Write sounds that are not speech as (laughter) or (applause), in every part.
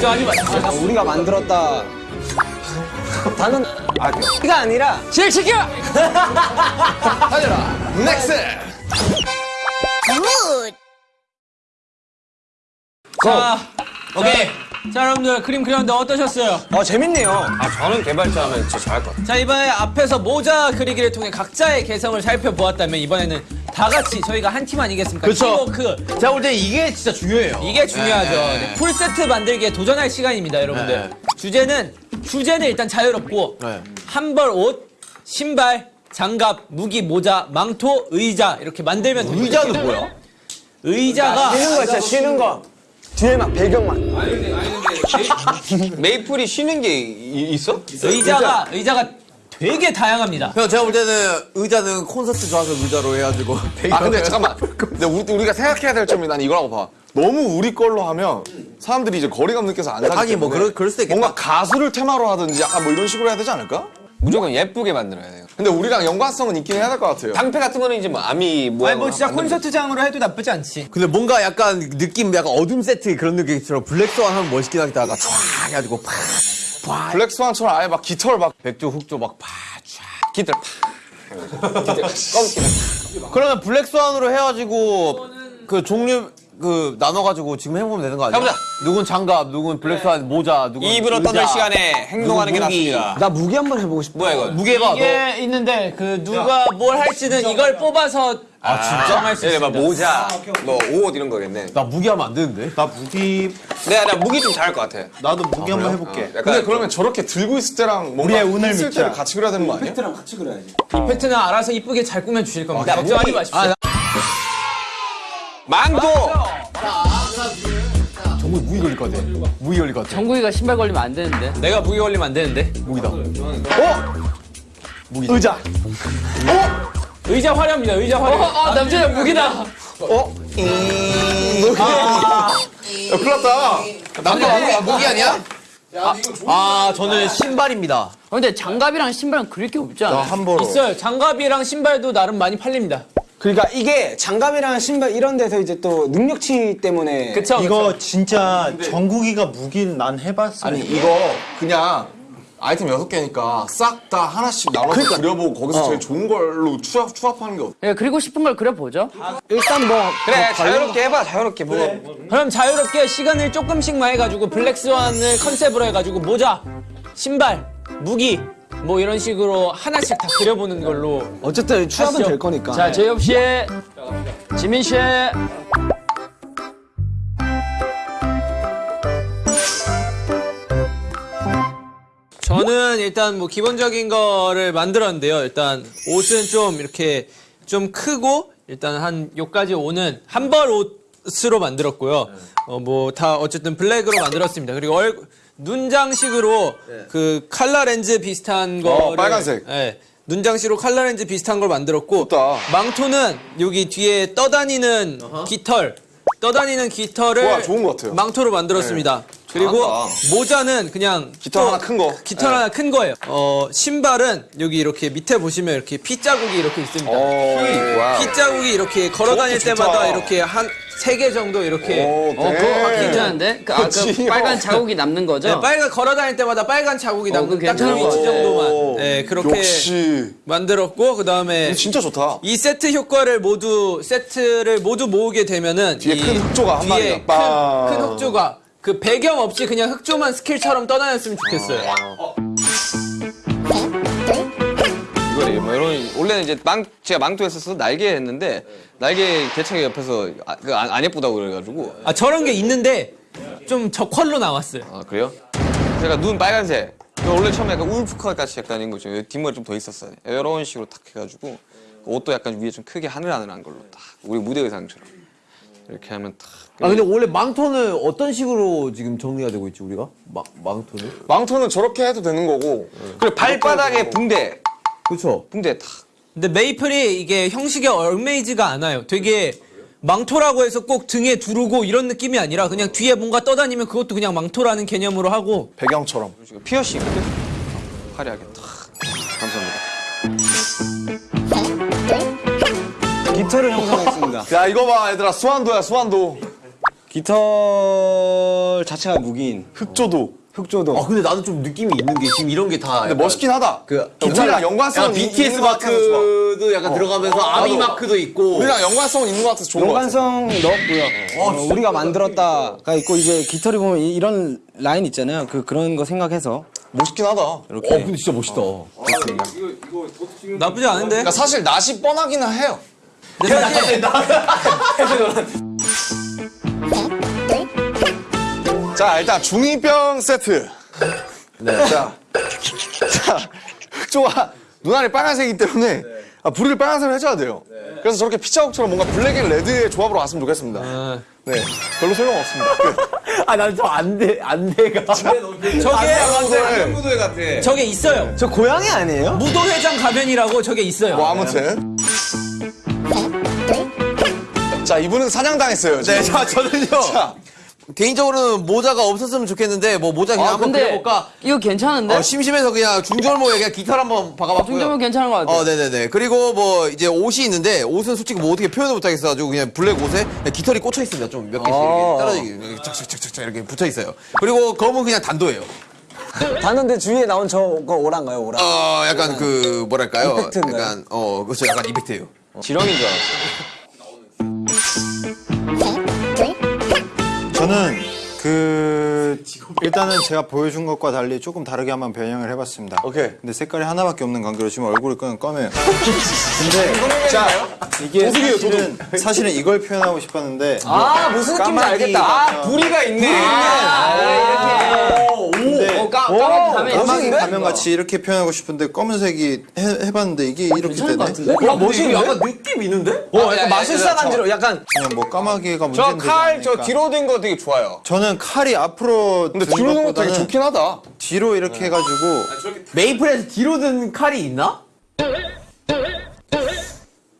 저 아니 마. 우리가 만들었다. 다는 아 가 아니라 실시켜. 넥스! 자, 오케이. 자, 여러분들 그림 그렸는데 어떠셨어요? 어 재밌네요. 아, 저는 개발자면 진짜 잘할 것 같아요. 자, 이번에 앞에서 모자 그리기를 통해 각자의 개성을 살펴보았다면 이번에는 다 같이 저희가 한 팀 아니겠습니까? 그쵸. 팀워크. 제가 볼 때 이게 진짜 중요해요. 이게 중요하죠. 네. 네, 풀세트 만들기에 도전할 시간입니다, 여러분들. 네. 주제는 주제는 일단 자유롭고 네. 한벌 옷, 신발, 장갑, 무기, 모자, 망토, 의자 이렇게 만들면 됩니다. 의자는 뭐야? 의자가 쉬는 거 진짜 쉬는 거. 뒤에 막 배경만. (laughs) 메이플이 쉬는 게 이- 있어? 의자가 의자가 되게 다양합니다. 형 제가 볼 때는 의자는 콘서트 좋아서 의자로 해가지고 (laughs) 아 근데 잠깐만. 근데 우리, 우리 가 생각해야 될 점이 난 이거라고 봐. 너무 우리 걸로 하면 사람들이 이제 거리감 느껴서 안 사기 하긴 뭐 그럴- 그럴 수도 있겠다. 뭔가 가수를 테마로 하든지 약간 뭐 이런 식으로 해야 되지 않을까? 무조건 예쁘게 만들어야 돼요. 근데 우리랑 연관성은 있긴 해야 될 것 같아요. 방패 같은 거는 이제 뭐 아미 뭐 아니 뭐 진짜 콘서트장으로 해도 나쁘지 않지. 근데 뭔가 약간 느낌 약간 어둠 세트 그런 느낌처럼 블랙스완 하면 멋있긴 하겠다가 쫙 해가지고 팍 블랙스완처럼 아예 막 깃털 막 백조 흑조 막 팍. 기들 파. 그러면 블랙스완으로 해가지고 그 종류 그 나눠가지고 지금 해보면 되는 거 아니야? 해보자. 누군 장갑, 누군 블랙스완 모자, 누군 입으로 의자, 떠들 시간에 행동하는 게. 낫습니다. 나 무기 한번 해보고 싶어. 뭐야 이거? 무게가 너. 이게 있는데 그 누가 뭘 할지는 이걸 뽑아서 아 진짜 정할 수 네. 막 모자, 뭐옷 이런 거겠네. 나 무기 하면 안 되는데? 나 무기 내가 나 무기 좀 잘할 것 같아. 나도 무기 한번 해볼게. 약간 근데 그러면 저렇게 들고 있을 때랑 뭔가 우리의 운을 믿자. 때를 같이 그려야 되는 거 아니야? 랑 같이 그려야지. 이펙트는 알아서 이쁘게 잘 꾸며 주실 겁니다. 걱정하지 마십시오. 아, 나- 망토. 정말 무기 걸릴 것 같아. 무기 걸릴 것 같아. 정국이가 신발 걸리면 안 되는데. 내가 무기 걸리면 안 되는데. 무기다. 의자. 의자 화려합니다. 의자 화려. 아, 남자야 무기다. 야, 큰일 났다. 남자 무기, 무기 아니야? 아, 저는 신발입니다. 어, 근데 장갑이랑 신발은 그릴 게 없지 않아? 함부로. 있어요. 장갑이랑 신발도 나름 많이 팔립니다. 그러니까 이게 장갑이랑 신발 이런 데서 이제 또 능력치 때문에 그쵸? 이거 진짜 정국이가 무기를 난 해봤어. 아니 이거 그냥 아이템 여섯 개니까 싹 다 하나씩 나눠서 그려보고 거기서 제일 좋은 걸로 추합, 추합하는 게 어때? 예, 그리고 싶은 걸 그려보죠. 일단 뭐 그래 자유롭게 해봐 자유롭게 뭐. 그럼 자유롭게 시간을 조금씩만 해가지고 블랙스완을 컨셉으로 해가지고 모자, 신발, 무기 뭐 이런 식으로 하나씩 다 그려보는 걸로 어쨌든 추합은. 될 거니까. 자, 제이홉 씨, 지민 씨. 저는 일단 뭐 기본적인 거를 만들었는데요. 일단 옷은 좀 이렇게 좀 크고 일단 한 요까지 오는 한벌 옷으로 만들었고요. 어 뭐 다 어쨌든 블랙으로 만들었습니다. 그리고 얼 눈장식으로 그 칼라 렌즈 비슷한 거를 빨간색. 예. 눈장식으로 칼라 렌즈 비슷한 걸 만들었고 좋다. 망토는 여기 뒤에 떠다니는 깃털 떠다니는 깃털을 좋아, 좋은 것 같아요. 망토로 만들었습니다. 그리고 잘한다. 모자는 그냥 깃털 또 하나 큰 거. 깃털 하나 큰 거예요. 어, 신발은 여기 이렇게 밑에 보시면 이렇게 피 자국이 이렇게 있습니다. 와우. 피 자국이 이렇게 걸어 다닐 때마다. 이렇게 한 세 개 정도 이렇게 오, 어, 그거 네. 괜찮은데? 그, 아, 그. 빨간 자국이 남는 거죠? 네, 빨간 걸어 다닐 때마다 빨간 자국이 어, 남는 딱그 괜찮은 위치 것 정도만 네, 그렇게 역시 만들었고 그 다음에 이거 진짜 좋다. 이 세트 효과를 모두 세트를 모두 모으게 되면은 뒤에 이큰 흑조가 한 마리가 빵. 큰, 큰 흑조가 그 배경 없이 그냥 흑조만 스킬처럼 떠다녔으면 좋겠어요. 이거래 뭐 이런 원래는 이제 망 제가 망토 했었어 날개 했는데 날개 개척이 옆에서 아, 그 안 안 예쁘다고 그래가지고 아 저런 게 있는데 좀 적활로 나왔어요. 아 그래요? 제가 눈 빨간색 그 원래 처음에 약간 울프컷 같이 약간 이런 거죠 뒷머리 좀 더 있었어요 이런 식으로 탁 해가지고 옷도 약간 위에 좀 크게 하늘하늘한 걸로 딱 우리 무대 의상처럼 이렇게 하면 딱 아, 근데 원래 망토는 어떤 식으로 지금 정리가 되고 있지, 우리가? 망, 망토는? 망토는 저렇게 해도 되는 거고 그리고 발바닥에 붕대 그쵸? 붕대 탁 근데 메이플이 이게 형식에 얽매이지가 않아요. 되게 망토라고 해서 꼭 등에 두르고 이런 느낌이 아니라 그냥 뒤에 뭔가 떠다니면 그것도 그냥 망토라는 개념으로 하고 배경처럼. 피어싱 화려하게 탁 감사합니다 깃털을 형성했습니다. 야 이거 봐 얘들아 수완도야 수완도. 깃털 걸 자체가 무기인 흑조도. 흑조도. 아 근데 나는 좀 느낌이 있는 게 지금 이런 게 다. 근데 멋있긴 하다. 그 우리랑 약간 있- BTS. 마크도 약간 들어가면서 아미 나도. 마크도 있고. 우리랑 연관성은 있는 것 같아서 좋은 것 같아. 연관성 넣었고요. 어, 우리가 만들었다가 있고 이제 깃털이 보면 이- 이런 라인 있잖아요. 그 그런 거 생각해서 멋있긴 하다. 어 근데 진짜 멋있다. 나쁘지 않은데? 그러니까 사실 낯이 뻔하기는 해요. (laughs) 자 일단 중이병 세트. 네. 자, 자 흑조가 눈알이 빨간색이기 때문에 아, 불을 빨간색으로 해줘야 돼요. 그래서 저렇게 피자국처럼 뭔가 black and red의 조합으로 왔으면 좋겠습니다. 네, 별로 소용 없습니다. 끝. (laughs) 아난저 안 돼 안 돼가. 저게 무도회 같아. 저게 있어요. 저 고양이 아니에요? 무도회장 가면이라고 저게 있어요. 뭐 아무튼. 자 이분은 사냥당했어요. 지금. 네, 자 저는요. 자, 개인적으로는 모자가 없었으면 좋겠는데 뭐 모자 그냥 아 한번 그려볼까? 이거 괜찮은데? 어, 심심해서 그냥 중절모에 그냥 기타를 한번 박아봤고요. 중점은 괜찮은 것 같아요. 어, 네네네. 그리고 뭐 이제 옷이 있는데 옷은 솔직히 뭐 어떻게 표현을 못하겠어가지고 그냥 블랙 옷에 그냥 깃털이 꽂혀 있습니다. 좀 몇 개씩 이렇게 떨어지게 이렇게 착착착착 이렇게 붙어 있어요. 그리고 검은 그냥 단도예요. 봤는데 주위에 나온 저거 오란가요, 오란? 어, 약간 그 뭐랄까요? 이펙트인가요? 약간 어, 그렇죠. 약간 이펙트예요. 지렁인 줄 알았어. 저는 그 일단은 제가 보여준 것과 달리 조금 다르게 한번 변형을 해봤습니다. 오케이. 근데 색깔이 하나밖에 없는 관계로 지금 얼굴이 그냥 검해요. 근데 자, 이게 사실은 사실은 이걸 표현하고 싶었는데 아, 무슨 느낌인지 알겠다. 아, 부리가 있네. 근데 어, 까, 까맣게 가면 까마귀 가면 같이 이렇게 표현하고 싶은데 검은색이 해, 해봤는데 이게 이렇게 되네. 어, 멋있는데? 약간 느낌 있는데? 어, 약간 마술사 간지로 약간 그냥 뭐 까마귀가 저 문제는 칼저 뒤로 된 거 되게 좋아요. 저는 칼이 앞으로 근데 든 뒤로 놓은 거 되게 좋긴 하다. 뒤로 이렇게 해가지고 메이플에서 뒤로 든 칼이 있나?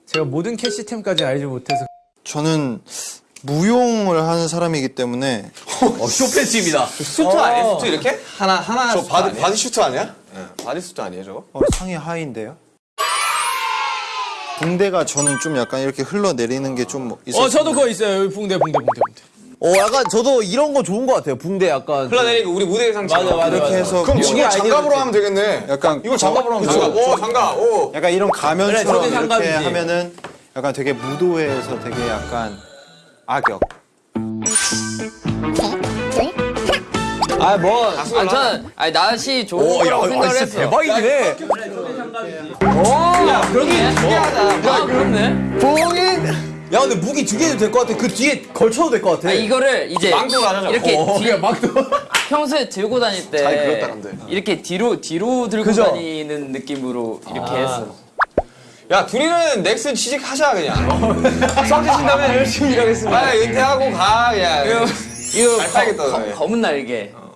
제가 모든 캐시템까지 알지 못해서 저는 무용을 하는 사람이기 때문에 어, 쇼펜치입니다. 수트 아니에요? 수트 이렇게? 하나 하나 저 바디, 아니에요? 바디 슈트 아니야? 바디 수트 아니에요 저거? 어, 상의 하의인데요. 붕대가 저는 좀 약간 이렇게 흘러내리는 게 좀 있어요. 어 저도 그거 있어요. 여기 붕대 붕대 붕대 붕대. 어, 약간 저도 이런 거 좋은 것 같아요. 붕대 약간. 흘러내리고 우리 무대 의상처. 맞아 맞아 이렇게 맞아. 해서 그럼 뭐 이걸 장갑으로 하면 되겠네. 약간 이걸 장갑으로 하면 장갑. 되겠네. 오 장갑. 오. 약간 이런 가면처럼 저게 이렇게 장갑이지. 하면은 약간 되게 무도회에서 되게 약간 악역. 아, 뭐 아니 거라고 아, 생각을 진짜 했어. 대박이긴 해. 야, 그러네. 특이하다. 아, 그렇네. 야, 근데 무기 두 개도 될 것 같아. 그 뒤에 걸쳐도 될 것 같아. 아, 이거를 이제 망토로 하자, 이렇게 어, 뒤, 막도. (laughs) 평소에 들고 다닐 때잘 그렸다, 근데. 이렇게 뒤로 뒤로 들고 그죠? 다니는 느낌으로 이렇게 했어. 야 둘이는 넥슨 취직하자 그냥. (laughs) 썩지신 다음에 열심히 일하겠습니다. 아 은퇴하고 가 그냥. 이거 잘 팔겠다, 검- 너네. 검은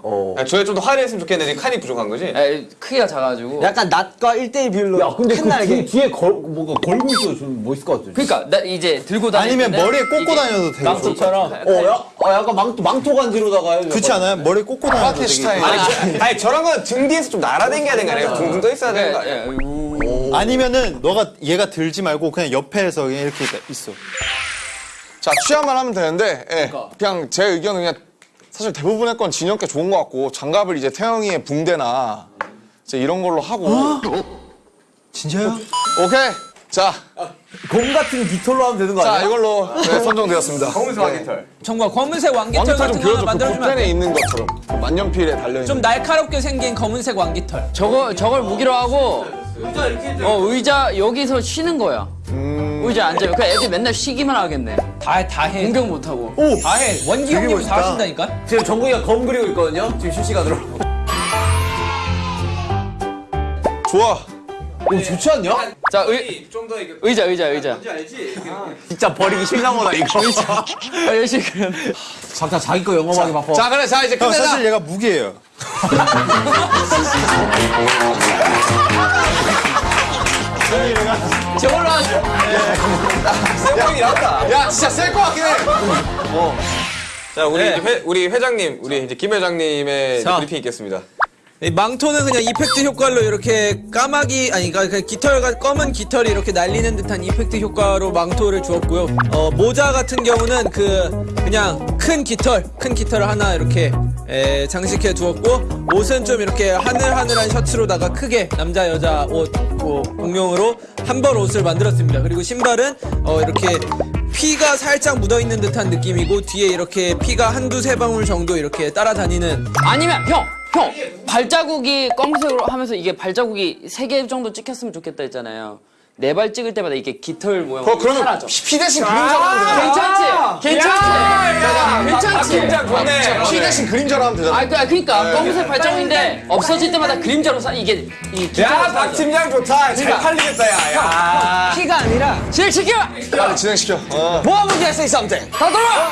날개. 야, 저게 좀더 화려했으면 좋겠는데 칸이 부족한 거지? 에, 크기가 작아가지고. 약간 낫과 1대1 비율로 야, 근데 큰 그 날개. 뒤에, 뒤에 걸, 뭔가 걸고 있어도 좀 멋있을 것 같아. 그러니까 나 이제 들고 다닐 아니면 머리에 꽂고 다녀도 되게. 망토처럼. 어, 야, 어, 약간 망토, 망토 간지로다가 해도 그렇지 않아요? 머리에 꽂고 다녀도 되게 스타일. 아니, 저, 아니 저런 건 등 뒤에서 좀 날아다녀야 되는 거 아니에요? 둥둥 떠 있어야 되는 거 예, 아니에요? 예, 우. 아니면은 너가 얘가 들지 말고 그냥 옆에서 그냥 이렇게 있어. 자, 취향만 하면 되는데, 예. 그냥 제 의견은 그냥 사실 대부분의 건 진영께 좋은 것 같고, 장갑을 이제 태영이의 붕대나 이제 이런 걸로 하고. 진짜요? 오케이. 자, 검 같은 깃털로 하면 되는 거 자, 아니야? 이걸로 네, 선정되었습니다. 검은색 왕깃털. 정말 검은색 왕깃털 같은 거. 그 만들어주면 돼? 있는 것처럼. 그 만년필에 달려 있는. 좀 날카롭게 생긴 검은색 왕깃털. 저거 저걸 무기로 하고 어 의자 여기서 쉬는 거야. 의자 앉아요. 그 애들 맨날 쉬기만 하겠네. 다 다 해. 공격 못 하고. 다 해. 원기 형님 다 하신다니까. 지금 정국이가 검 그리고 있거든요. 지금 실시간으로. 좋아. 오, 좋지 않냐? 자 의, 의자 의자 의자. 진짜 버리기 싫나 보다, 이거. (laughs) 아, 열심히 그려. 각자 자기 거 영업하기 바빠. 자 그래 자 이제 형, 끝내자. 사실 얘가 무기예요. 저걸로 하죠. 세보이긴 한다. 야 진짜 셀것 같긴 해. 자 우리 네. 이제 회, 우리 회장님 우리 이제 김 회장님의. 브리핑 있겠습니다. 이 망토는 그냥 이펙트 효과로 이렇게 까마귀 아니 그러니까 그 깃털과 검은 깃털이 이렇게 날리는 듯한 이펙트 효과로 망토를 주었고요. 어, 모자 같은 경우는 그 그냥 큰 깃털 큰 깃털을 하나 이렇게 에, 장식해 두었고 옷은 좀 이렇게 하늘하늘한 셔츠로다가 크게 남자 여자 옷 뭐, 공용으로 한 벌 옷을 만들었습니다. 그리고 신발은 어, 이렇게 피가 살짝 묻어 있는 듯한 느낌이고 뒤에 이렇게 피가 한두 세 방울 정도 이렇게 따라다니는 아니면 형, 형 발자국이 검은색으로 하면서 이게 발자국이 세 개 정도 찍혔으면 좋겠다 했잖아요. 네 발 찍을 때마다 이게 깃털 모양. 어, 그러면 사라져. 피, 피 대신 그림자로 하면 되잖아. 괜찮지? 괜찮지? 피 대신 그림자로 하면 되잖아. 아, 그, 그러니까 검은색 발자국인데 없어질 때마다 그림자로 사 이게 이 깃털 사라져. 팀장 좋다. 잘 팔리겠다, 야. 야. 피가 아니라 지켜. 빨리 진행시켜. 어. 뭐 하면 돼 say something. 다 돌아.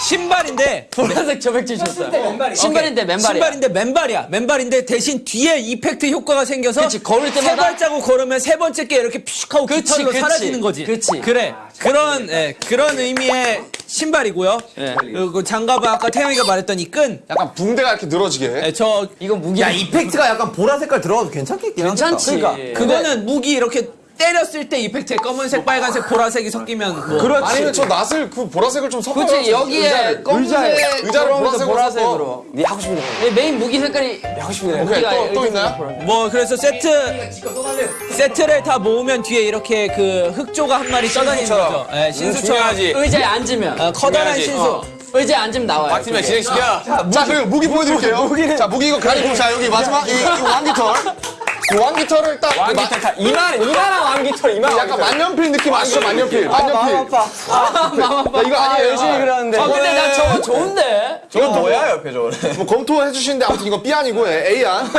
신발인데 보라색 저백질 줬어요. 신발인데 맨발이야. 신발인데 맨발이야. 맨발인데 대신 뒤에 이펙트 효과가 생겨서 그치, 걸을 때마다- 세 발자국 걸으면 세 번째 게 이렇게 퓨식하고 그치, 깃털로 그치. 사라지는 거지. 그치. 그래. 그런 예, 그런 의미의 신발이고요. 예. 그리고 장갑은 아까 태영이가 말했던 이 끈. 약간 붕대가 이렇게 늘어지게. 예, 저 이건 무기. 야 이펙트가 약간 보라 색깔 들어가도 괜찮겠긴 하겠다. 괜찮지. 그러니까 그거는 무기 이렇게 때렸을 때 이펙트에 검은색, 빨간색, 보라색이 섞이면 뭐 아니면 저 낫을 그 보라색을 좀 섞어요. 그렇지 여기에 검은색 의자를 보라색으로 보라색으로. 네 하고 싶은 거. 네, 메인 무기 색깔이 오케이, 또, 또 있나요? 뭐 그래서 세트 세트를 다 모으면 뒤에 이렇게 그 흑조가 한 마리 떠다니는 거죠. 예, 신수처럼 의자에 앉으면 어, 커다란 중요하지. 신수. 의자에 앉으면 나와요. 팀장 진행시켜. 자, 그 무기 보여드릴게요. 자, 무기 이거 가리고, 자, 여기 마지막, 이, 이 왕깃털. 이 왕깃털을 딱. 왕깃털 다 이만, 이만한 왕깃털, 이만. 약간 만년필 느낌 아시죠? 만년필. 만년필. 야, 이거 아니에요. 열심히 그러는데. 아 근데 나 저거 좋은데. 저건 뭐야 옆에 저거. (laughs) 뭐 검토해 주시는데 아무튼 이거 B 아니고 A (laughs) 안.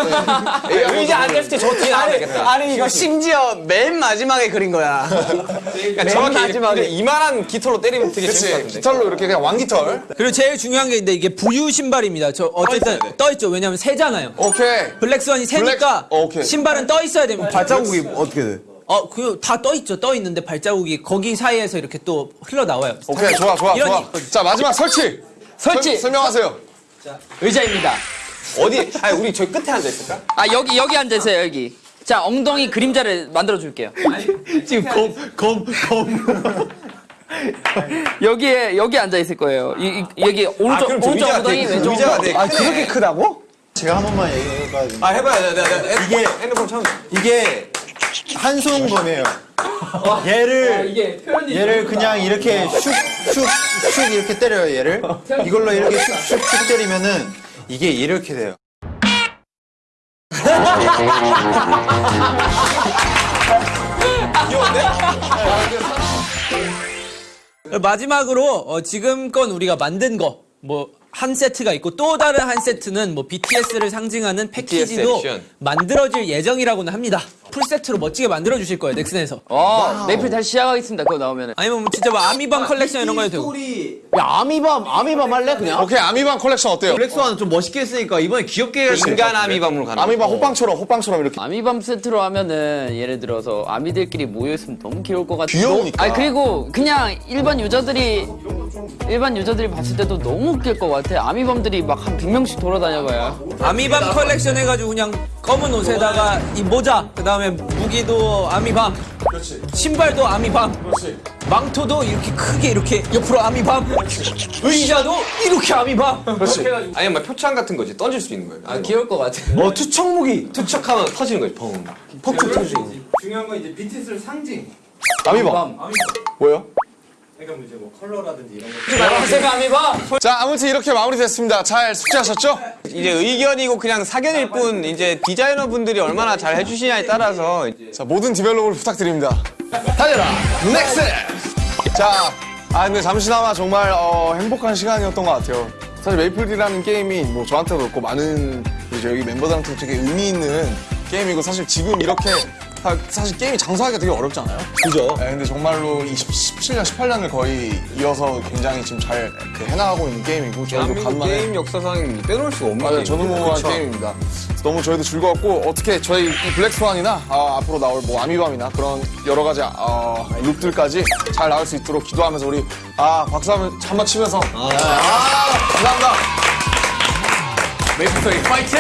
네. A 안. 의자 앉았을 때저 뒤에 나와야 되겠다. 아니 이거 심지어 맨 마지막에 그린 거야. (laughs) 그러니까 정확히 이렇게 이만한 깃털로 때리면 되게 재밌을 것 그치. 같은데. 깃털로 이렇게 그냥 왕깃털. 그리고 제일 중요한 게 있는데 이게 부유 신발입니다. 저 어쨌든 떠 있죠. 왜냐면 새잖아요. 오케이. 블랙스완이 새니까 어, 오케이. 신발은 떠 있어야 됩니다. 발자국이 어떻게 돼? 어, 그 다 떠 있죠. 떠 있는데 발자국이 거기 사이에서 이렇게 또 흘러 나와요. 오케이, 좋아, 좋아, 이런 좋아. 이- 자, 마지막 설치. 설치. 설- 설명하세요. 의자입니다. 어디? 아니 우리 저기 끝에 앉아 있을까? 아 여기 여기 앉으세요 여기. 자 엉덩이 그림자를 만들어 줄게요. 지금 검, 검, 검. 여기에 여기 앉아 있을 거예요. 이, 이- 여기 오른쪽 그럼 저 오른쪽 엉덩이 왼쪽 의자가 엉덩이. 아 그렇게 크다고? 제가 한 번만 얘기해봐야지. 아 해봐요. 내가, 내가, 내가 이게- 핸드폰 처음. 이게 한손검이에요. 얘를 얘를 그냥 이렇게 슉슉슉 이렇게 때려요 얘를. 이걸로 이렇게 슉슉슉 때리면은 이게 이렇게 돼요. 마지막으로 어, 지금껏 우리가 만든 거 뭐 한 세트가 있고 또 다른 한 세트는 뭐 BTS를 상징하는 패키지도. 만들어질 예정이라고는 합니다. 풀 세트로 멋지게 만들어 주실 거예요 넥슨에서. 어 메이플 다시 시작하겠습니다. 그거 나오면은. 아니면 뭐 진짜 뭐 아미밤 컬렉션 이런 거 해도 되고. 야 아미밤 아미밤 할래 그냥? 오케이, 아미밤 컬렉션 어때요? 블랙스완은 좀 멋있게 했으니까 이번에 귀엽게 해야지. 인간 아미밤으로 가는. 아미밤 호빵처럼, 호빵처럼 이렇게. 아미밤 세트로 하면은 예를 들어서 아미들끼리 모여 있으면 너무 귀여울 것 같아. 귀여우니까. 아니 그리고 그냥 일반 유저들이 일반 유저들이 봤을 때도 너무 웃길 것 같아. 아미밤들이 막 한 100명씩 돌아다녀봐요. 아미밤 컬렉션 해가지고 그냥 검은 옷에다가 이 모자, 그 다음에 무기도 아미밤, 신발도 아미밤, 망토도 이렇게 크게 이렇게 옆으로 아미밤, 의자도 이렇게 아미밤. 아니면 막 표창 같은 거지 던질 수 있는 거예요. 아 귀여울 것 같아. 어 투척 무기. 투척하면 터지는 거지. 펑. 폭죽 터지고. 중요한 건 이제 BTS를 상징. 아미밤. 뭐요? 그러니 까 뭐 이제 뭐 컬러라든지 이런 거. 자, 아무튼 이렇게 마무리됐습니다. 잘 숙제하셨죠? 이제 의견이고 그냥 사견일 뿐 이제 디자이너 분들이 얼마나 잘 해주시냐에 따라서 자, 모든 develop을 부탁드립니다. 달려라! 넥슨! 자, 아, 근데 잠시나마 정말 어, 행복한 시간이었던 것 같아요. 사실 메이플이라는 게임이 뭐 저한테도 그렇고 많은 이제 여기 멤버들한테 되게 의미 있는 게임이고 사실 지금 이렇게 사- 사실 게임이 장사하기가 되게 어렵잖아요. 그죠? 근데 정말로 20, 17년, 18년을 거의 이어서 굉장히 지금 잘 그 해나가고 있는 게임이고 저희도 간만에 게임 역사상 빼놓을 수가 없는 맞아요. 게임. 전무후무한 게임입니다. 너무 저희도 즐거웠고 어떻게 저희 이 블랙스완이나 아, 앞으로 나올 뭐 아미밤이나 그런 여러 가지 어, 룩들까지 잘 나올 수 있도록 기도하면서 우리 아 박수 한번 한번 치면서 아, 감사합니다. 메이플 스토리 파이팅!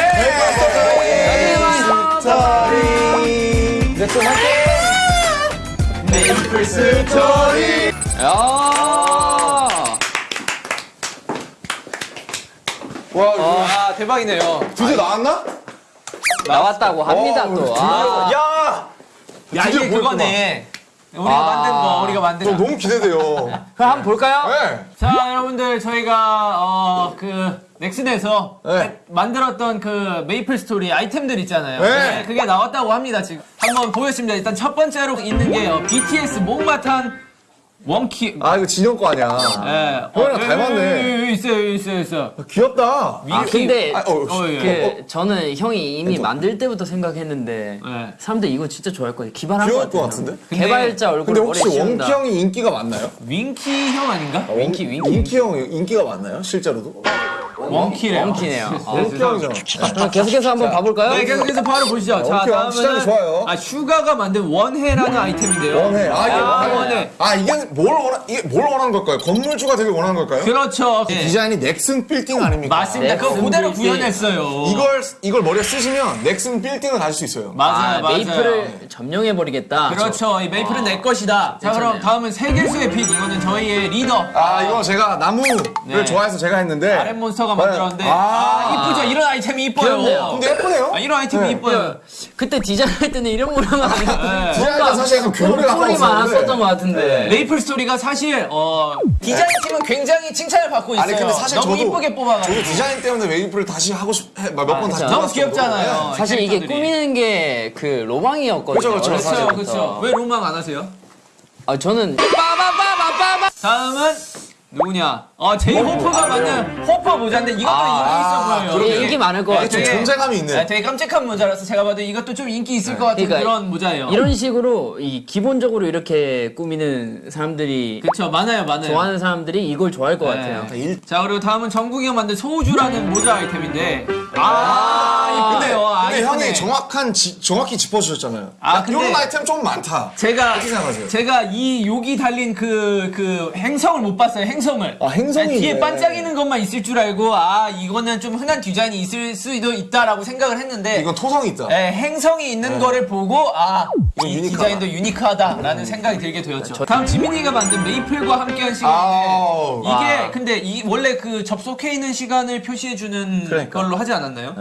야. 아 대박이네요. 드디어 나왔나? 나왔다고 합니다 또. 아. 야! 야 드디어 이게. 그거네. 우리가 만든 거 우리가 만든 저 거. 너무 기대돼요. 그럼 한번 볼까요? 네. 자 여러분들 저희가 어 그 넥슨에서 네. 만들었던 그 메이플 스토리 아이템들 있잖아요. 네. 그게 나왔다고 합니다 지금. 한번 보겠습니다. 일단 첫 번째로 있는 게 어, BTS 목마탄 원키. 아 이거 진영 거 아니야. 예. 형이랑 여기, 닮았네. 여기, 여기 있어요, 여기 있어요, 있어. 귀엽다. 아 근데 아, 어, 어, 예. 그 저는 형이 이미 만들 때부터 생각했는데 네. 사람들 이거 진짜 좋아할 거예요. 기발한 같아요. 것 같은데? 개발자 얼굴 근데 혹시. 원키 형이 인기가 많나요? 원키 형 아닌가? 원키 원키 원키 형 인기가 많나요? 실제로도? 원키네요. 아, 원키 형이잖아. 그럼 계속해서 한번 봐볼까요? 네, 계속해서 바로 보시죠. 자, 원키 다음은 좋아요. 아 슈가가 만든 원해라는 아이템인데요. 원해. 아, 이게 아, 원해. 아 이게 뭘 원하 이게 뭘 원하는 걸까요? 건물주가 되게 원하는 걸까요? 그렇죠. 예. 디자인이 넥슨 빌딩 아닙니까? 맞습니다. 그거 그대로 빌딩. 구현했어요. 이걸 이걸 머리에 쓰시면 넥슨 빌딩을 가질 수 있어요. 맞아요, 아, 맞아요. 메이플을 점령해 버리겠다. 그렇죠. 이 메이플은 내 것이다. 자, 그럼. 다음은 세계수의 빛. 이거는 저희의 리더. 아 이거 제가 나무를 네. 좋아해서 제가 했는데 아랫 몬스터 가 만들었는데 아. 아, 이쁘죠? 이런 아이템이 이뻐요. 근데 예쁘네요. 아, 이런 아이템이 네. 이뻐요. 그때 디자인할 때는 이런 모양은 아니었는데 디자인은 사실 약간 교물이 꿀이 가까웠었는데 많았었던 것 같은데. 메이플 스토리가 사실 어, 디자인 팀은 굉장히 칭찬을 받고 있어요. 아니 근데 사실 너무 저도 이쁘게 뽑아가지고. 저도 디자인 때문에 웨이프를 다시 하고 싶몇 번 다시 그쵸. 너무. 귀엽잖아요. 사실 이게. 꾸미는 게 그 로망이었거든요. 그렇죠, 때부터. 그렇죠. 왜 로망 안 하세요? 아 저는 빠바바바바바. 다음은 누구냐? 어, 제이 호퍼가 만든 호퍼 모자인데 이것도 인기 있어 보여요. 이게 인기 많을 것 네, 같아요. 좀 되게- 존재감이 있네. 네, 되게 깜찍한 모자라서 제가 봐도 이것도 좀 인기 있을 것 같은 그러니까 그런 모자예요. 이런 식으로 이 기본적으로 이렇게 꾸미는 사람들이 그렇죠, 많아요, 많아요. 좋아하는 사람들이 이걸 좋아할 것 네. 같아요. 자 그리고 다음은 정국이 형 만든 소우주라는 모자 아이템인데 아. 아, 근데 이쁘네. 형이 정확한 지- 정확히 짚어주셨잖아요. 아, 근데- 이런 아이템 좀 많다. 제가? 제가 이 여기 달린 그그 행성을 못 봤어요. 행성을. 아, 행 성이 아니, 뒤에. 반짝이는 것만 있을 줄 알고 아 이거는 좀 흔한 디자인이 있을 수도 있다라고 생각을 했는데 이건 토성이 있다. 예, 행성이 있는 거를 보고 아, 이건 이 유니크하다. 디자인도 유니크하다라는 생각이 들게 되었죠. 다음 지민이가 만든 메이플과 함께한 시간인데 아우. 이게 근데 이 원래 그 접속해 있는 시간을 표시해 주는 그러니까. 걸로 하지 않았나요?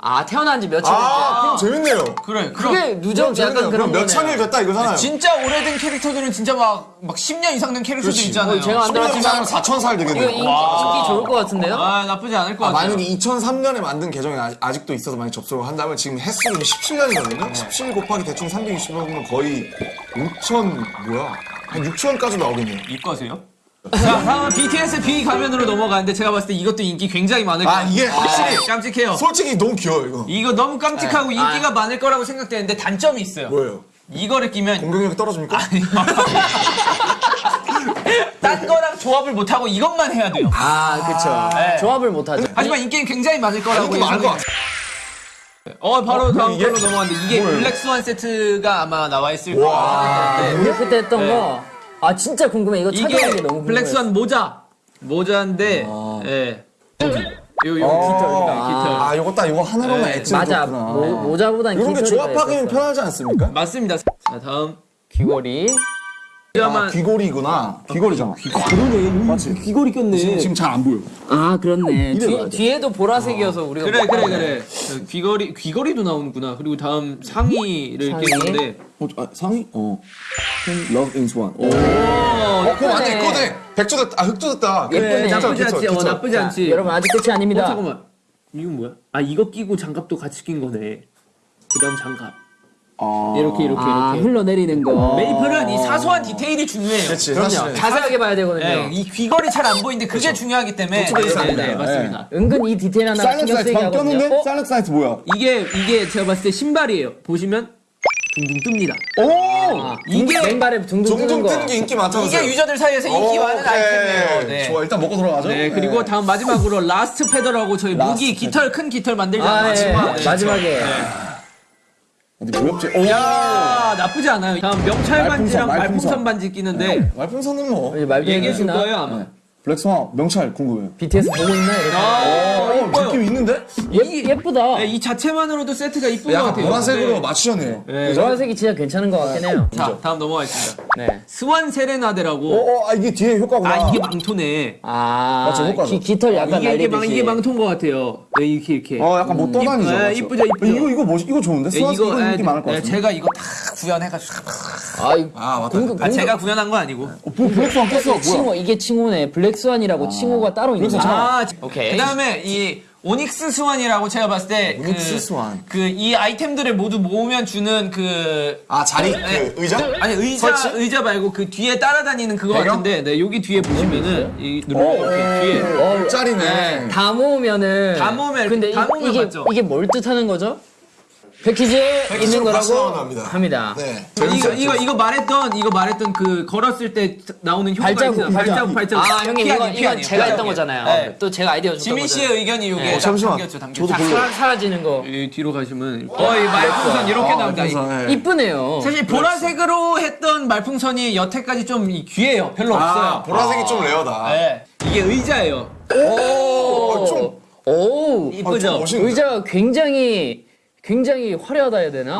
아 태어난 지 며칠 아, 그럼 재밌네요. 그래. 그럼 그게 누적. 약간 그런 몇 거네요. 천일 됐다 이거잖아요. 진짜 오래된 캐릭터들은 진짜 막, 막 10년 이상 된 캐릭터들 그렇지. 있잖아요. 어, 제가 안 들었지만 4천 살 이거 되겠네요. 인기, 인기 좋을 것 같은데요? 아, 나쁘지 않을 것 아, 같아요. 만약에 2003년에 만든 계정이 아- 아직도 있어서 만약 접속을 한다면 지금 횟수는 17년이거든요. 17 곱하기 대충 360이면 거의 5천 뭐야? 한 6천까지 나오겠네요. 이과세요? 자, 다음은 BTS B 가면으로 넘어가는데 제가 봤을 때 이것도 인기 굉장히 많을 것 아, 같아요. 이게 확실히 깜찍해요. 솔직히 너무 귀여워 이거. 이거 너무 깜찍하고 인기가 많을 거라고 생각되는데 단점이 있어요. 뭐예요? 이거를 끼면 공격력이 떨어집니까? (laughs) 딴 거랑 조합을 못하고 이것만 해야 돼요. 아 그쵸. 네. 조합을 못하죠. 하지만 인기는 굉장히 많을 거라고 인기 많을 것. 같아. 어, 바로 다음 이게- 걸로 넘어갔는데 이게 블랙 스완 세트가 아마 나와 있을 거예요. 우리 그때 했던 거. 아 진짜 궁금해. 이거 찾아보는 이게 게 너무 궁금해. 블랙 스완 모자. 모자인데, 예. 요, 요, 아, 요거 딱 요거 하나로만 네. 엣지를 맞아. 줬구나. 모, 모자보단 이런 게 조합하기는. 편하지 않습니까? 맞습니다. 자, 다음. 귀걸이. 아, 귀걸이구나. 귀걸이잖아. 그러네. 맞지? 귀걸이 꼈네. 지금 잘 안 보여. 아 그렇네. (laughs) 뒤, 뒤에도 보라색이어서 우리가 그래 못 그래. 그래 저 귀걸이 귀걸이도 나오는구나 그리고 다음 상의를 상의? 끼는데 어, 아, 상의? 어. Love in Swan. 오 어, 그거 완전 예쁘네. 이거네. 백조 됐다. 아, 흑조 됐다. 예쁘네. 나쁘지 않지 어. 나쁘지 않지 여러분 아직 끝이 아닙니다. 어 잠깐만 이건 뭐야 아 이거 끼고 장갑도 같이 낀 거네 그다음 장갑 이렇게 이렇게 아 이렇게 흘러내리는 거. 메이플은 이 사소한 디테일이 중요해요 그렇지. 그럼요. 사실. 자세하게 봐야 되거든요. 네, 이 귀걸이 잘 안 보이는데 그게 중요하게 때문에 도축돼 있어야 네, 네. 맞습니다 은근 이 디테일 하나 신경 쓰이게 하거든요. 어? 사이렌스 사이트 뭐야? 이게 이게 제가 봤을 때 신발이에요 보시면 둥둥 뜹니다 오! 아, 이게- 맨발에 둥둥 거. 뜨는 게 인기 많다면서요? 이게 유저들 사이에서 인기 많은 아이템이에요 네. 좋아, 일단 먹고 들어가죠. 네, 그리고 다음 마지막으로 라스트 페더라고 저희 무기 깃털 큰 깃털 만들잖아요. 아, 예. 마지막. 네. 마지막에. 어디 무협지? 오! 야, 나쁘지 않아요. 다음 명찰 반지랑 말풍선, 말풍선 말풍선. 반지 끼는데 말풍선은 뭐. 말도 얘기해 줄? 거예요, 아마. 블 랙스완 명찰 궁금해요. BTS 보고 있나 이렇게. 어, 느낌 있는데? 예, 예쁘다. 네, 이 자체만으로도 세트가 이쁜 것 같아요. 보라색으로 네. 맞추셨네요. 노란색이 진짜 괜찮은 것 같긴 해요. 자, 다음 넘어가겠습니다. 네. 스완 세레나데라고. 어, 어, 아, 이게 뒤에 효과구나. 아, 이게 망토네. 아, 맞죠, 효과죠. 기, 깃털 약간 이게, 이게, 망, 날리듯이. 이게 망토인 것 같아요. 네, 이렇게, 이렇게. 어, 약간 못 떠다니죠. 예, 맞죠? 이쁘죠, 이쁘죠. 이거, 이거 멋, 이거 좋은데? 네, 스완 이거, 느낌 많을 것 네, 같은데. 제가 이거 다 구현해가지고. 아, 이- 아, 맞다. 아, 제가 구현한 거 아니고. 어, 뭐, 블랙스완 꼈어. 뭐야? 칭호 이게 칭호네. 블랙 스완이라고 칭호가 따로 있는 거야. 아, 오케이. 그 다음에 이 오닉스 스완이라고 제가 봤을 때. 오닉스 스완. 그 이 아이템들을 모두 모으면 주는 그. 아, 자리? 네. 그 의자? 아니 의자 설치? 의자 말고 그 뒤에 따라다니는 그거 배경? 같은데 네 여기 뒤에 보시면은 이 누르면 이렇게 뒤에 어, 짤이네. 다 모으면은. 다 모으면 근데 다 이, 모으면 이게 맞죠? 이게 뭘 뜻하는 거죠? 패키지 있는 거라고 합니다. 합니다. 네. 이거 이거 이거 말했던 이거 말했던 그 걸었을 때 나오는 효과 발자국, 있잖아요. 발자국 발자국 아 형님 피 이건 이건. 제가 했던. 거잖아요. 네. 또 제가 아이디어 줬던 지민 씨의. 의견이 이게 네. 딱 잠시만. 담겼죠 담겼죠. 저도 별로- 사, 사라지는 거 이 뒤로 가시면 어이 말풍선 이렇게 나온다. 이- 네. 이쁘네요. 사실 보라색으로 했던 말풍선이 여태까지 좀이 귀해요. 별로 아, 없어요. 보라색이 좀 레어다. 네. 이게 의자예요. 어, 좀, 오 이쁘죠? 좀 멋있는데? 의자가 굉장히 굉장히 화려하다 해야 되나?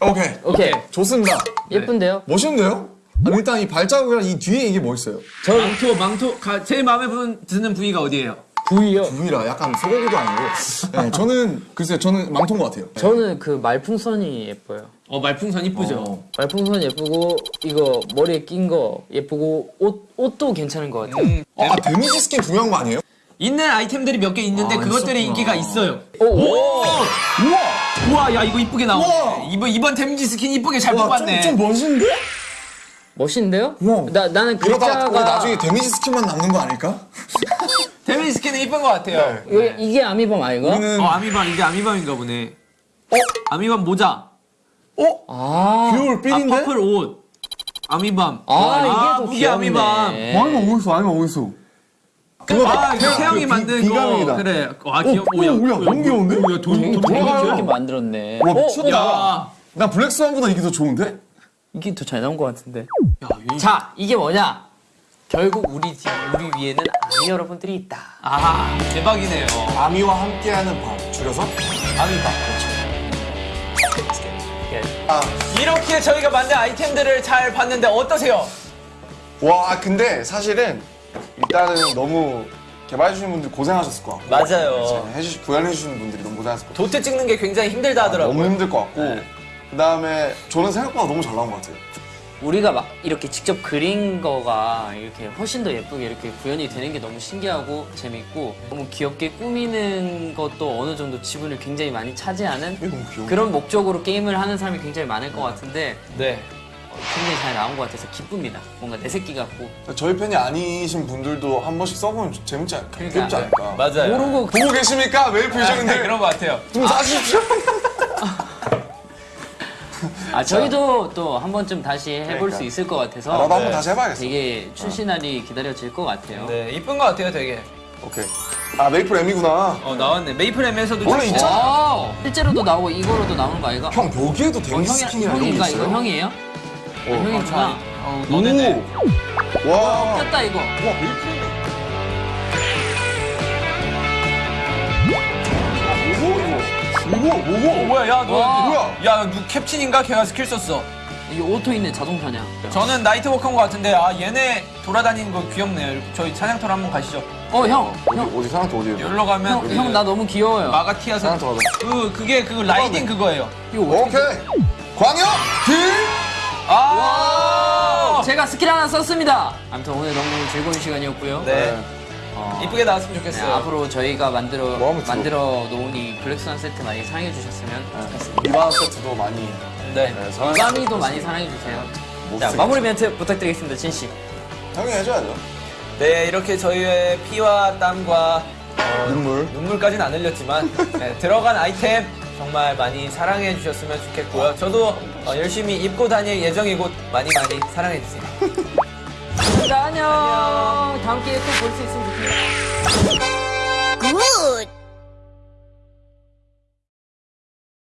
오케이. 오케이 좋습니다. 예쁜데요? 멋있는데요? 아니, 일단 이 발자국이랑 이 뒤에 이게 멋있어요. 망토 망토 가, 제일 마음에 분- 드는 부위가 어디예요? 부위요. 부위라 약간 소고기도 아니고. 네, 저는, 글쎄요, 저는 망토인 것 같아요. 저는 그 말풍선이 예뻐요. 어 말풍선 이쁘죠. 어. 말풍선 예쁘고 이거 머리에 낀 거 예쁘고 옷 옷도 괜찮은 것 같아요. 어, 아, 데미지 스킨 중요한 거 아니에요? 있는 아이템들이 몇 개 있는데 아, 그것들이 있었구나. 인기가 있어요. 오, 오. 우와! 우와 야 이거 이쁘게 우와! 나오네. 이번 이번 데미지 스킨 이쁘게 잘 와, 뽑았네. 좀, 좀 멋있는데? 멋있는데요? 우와. 나 나는 이러다가 글자가 나중에 데미지 스킨만 남는 거 아닐까? (laughs) 데미지 스킨은 이쁜 것 같아요. 이게, 이게 아미밤 아이가? 우리는 어 아미밤 이게 아미밤인가 보네. 어 아미밤 모자. 아, 듀얼 아 삘인데? purple 옷. 아미밤. 아, 이게 더 무기 귀엽네. 아미밤. 아미밤 어딨어, 아미밤 어딨어. 그, 아 이거 태형이 비- 만든 비감이다. 거. 그래. 아 귀여. 오, 야, 너무 귀여운데? 야 돈, 돈, 돈, 돌아가요. 귀엽게 만들었네. 와, 어? 미쳤다. 야. 나 블랙스완보다 이게 더 좋은데? 이게 더 잘 나온 것 같은데. 야, 이- 자, 이게 뭐냐? 결국 우리 집, 우리 위에는 아미 여러분들이 있다. 아 대박이네요. 아미와 함께하는 밤. 줄여서? 아미밤. 이렇게 저희가 만든 아이템들을 잘 봤는데 어떠세요? 와, 근데 사실은 일단은 너너무 개발해주신 분들 고생하셨을 것 같고. 맞아요. 해주시, 구현해주시는 분들이 너무 고생하셨을 것 같고. 도트 찍는 게 굉장히 힘들다 하더라고요. 너무 힘들 것 같고. 그 다음에 저는 생각보다 너무 잘 나온 것 같아요. 우리가 막 이렇게 직접 그린 거가 이렇게 훨씬 더 예쁘게 이렇게 구현이 되는 게 너무 신기하고 재밌고 너무 귀엽게 꾸미는 것도 어느 정도 지분을 굉장히 많이 차지하는 너무. 그런 목적으로 게임을 하는 사람이 굉장히 많을 것 같은데 네. 어, 굉장히 잘 나온 것 같아서 기쁩니다. 뭔가 내 새끼 같고 저희 팬이 아니신 분들도 한 번씩 써보면 좀 재밌지 않을까? 귀엽지 않을까? 맞아요. 모르고 보고 계십니까? 메일 퓨전인데 그런 것 같아요. 좀 사주십시오. 아 저희도 또 한 번쯤 다시 해볼 그러니까. 수 있을 것 같아서 나도 한번 다시 해봐야겠어. 되게 출시 날이 기다려질 것 같아요. 네, 이쁜 것 같아요, 되게. 오케이. 아 메이플 M이구나. 어, 나왔네. 메이플 M에서도 원래 있잖아. 와, 실제로도 나오고 이거로도 나오는 거 아이가? 형 여기에도 어, 데미지 형이, 스킨이랑 이런 게 있어요? 이거 형이에요? 어, 형이구나. 어, 너네네. 오. 와. 꼈다 이거. 와 메이플. 뭐고 이거? 뭐고 어, 뭐고? 뭐야, 야, 너. 와. 뭐야? 야, 누 캡틴인가? 걔가 스킬 썼어. 이게 auto 있는 자동 사냥. 저는 나이트워커인 것 같은데, 아, 얘네 돌아다니는 거 귀엽네요. 저희 사냥터로 한번 가시죠. 어 형, 형, 어디 사람한테 어디에? 여기로 가면. 형, 형나 너무 귀여워요. 마가티아서. 사냥터 가자. 그, 그게, 그 riding 그거예요. 이거? 오케이. 광역 deal. 아! 제가 스킬 하나 썼습니다. 아무튼 오늘 너무 즐거운 시간이었고요. 네. 어, 이쁘게 나왔으면 네, 좋겠어요. 앞으로 저희가 만들어 뭐? 만들어 놓은 이 블랙스완 세트 많이 사랑해 주셨으면 좋겠습니다. 이반 세트도 많이. 네. 네, 사랑- 이방이도 많이 사랑해 주세요. 자. 마무리 멘트 부탁드리겠습니다, 진 씨. 형이 해줘야죠. 네, 이렇게 저희의 피와 땀과 어, 눈물. 눈물까지는 안 흘렸지만 (laughs) 네, 들어간 아이템 정말 많이 사랑해 주셨으면 좋겠고요. 저도 어, 열심히 입고 다닐 예정이고 많이 많이 사랑해 주세요. 안녕. 다음 기회에 또 볼 수 있으면 좋겠네요. Good.